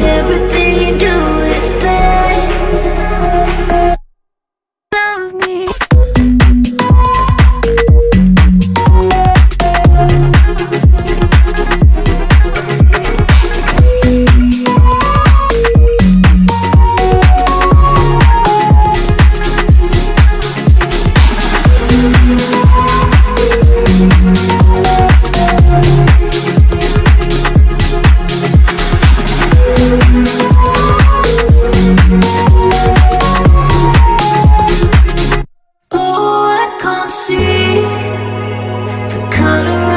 everything all around